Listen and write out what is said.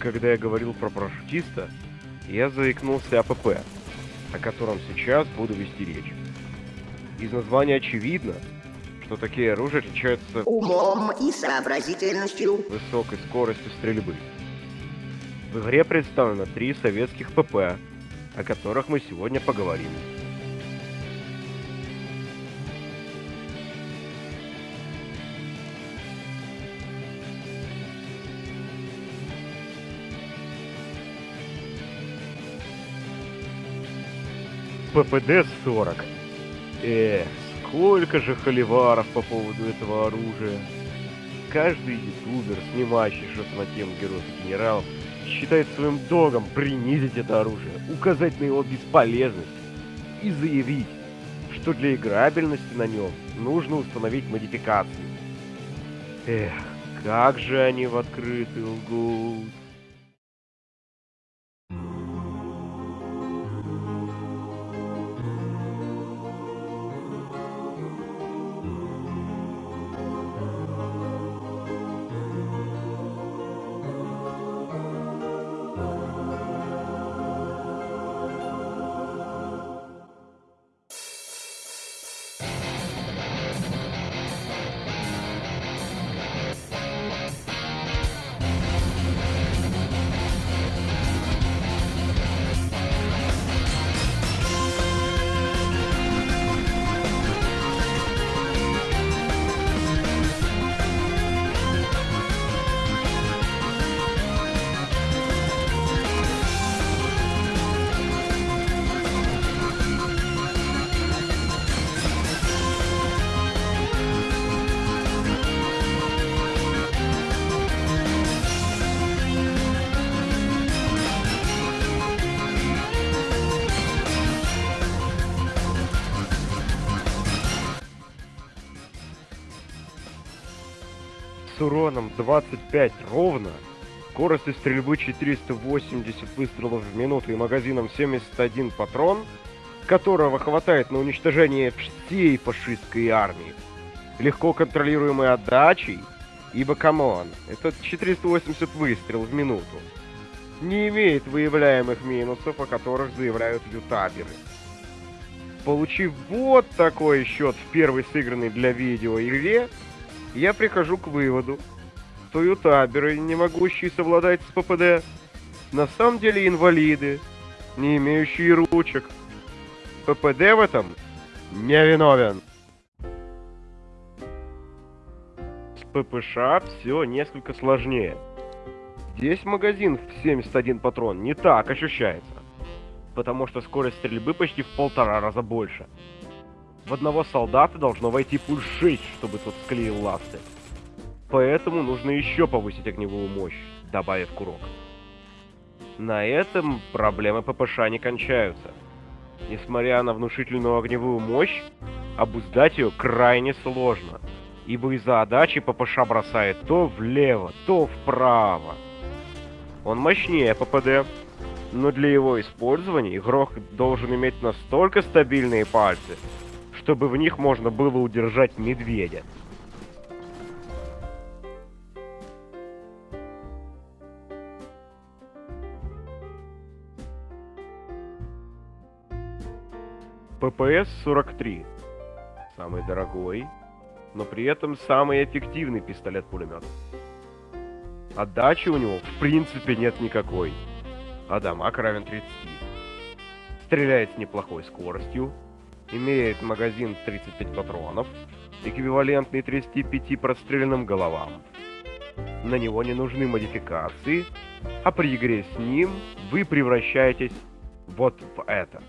Когда я говорил про парашютиста, я заикнулся о ПП, о котором сейчас буду вести речь. Из названия очевидно, что такие оружия отличаются умом и сообразительностью. высокой скоростью стрельбы. В игре представлено три советских ПП, о которых мы сегодня поговорим. ППД-40. Эх, сколько же холиваров по поводу этого оружия. Каждый ютубер, снимающий что-то на тему героев и генералов, считает своим долгом принизить это оружие, указать на его бесполезность и заявить, что для играбельности на нем нужно установить модификации. Эх, как же они в открытый лгут. Уроном 25 ровно, скоростью стрельбы 480 выстрелов в минуту и магазином 71 патрон, которого хватает на уничтожение всей фашистской армии, легко контролируемой отдачей, ибо, come on, это 480 выстрелов в минуту, не имеет выявляемых минусов, о которых заявляют ютуберы. Получив вот такой счет в первой сыгранной для видео игре, я прихожу к выводу, что ютаберы, не могущие совладать с ППД, на самом деле инвалиды, не имеющие ручек. ППД в этом не виновен. С ППШ все несколько сложнее. Здесь магазин в 71 патрон не так ощущается, потому что скорость стрельбы почти в полтора раза больше. В одного солдата должно войти пуль 6, чтобы тот склеил ласты. Поэтому нужно еще повысить огневую мощь, добавив курок. На этом проблемы ППШ не кончаются. Несмотря на внушительную огневую мощь, обуздать ее крайне сложно, ибо из-за отдачи ППШ бросает то влево, то вправо. Он мощнее ППД, но для его использования игрок должен иметь настолько стабильные пальцы, чтобы в них можно было удержать медведя. ППС-43. Самый дорогой, но при этом самый эффективный пистолет-пулемет. Отдачи у него в принципе нет никакой, а дамаг равен 30. Стреляет с неплохой скоростью, имеет магазин 35 патронов, эквивалентный 35 простреленным головам. На него не нужны модификации, а при игре с ним вы превращаетесь вот в это.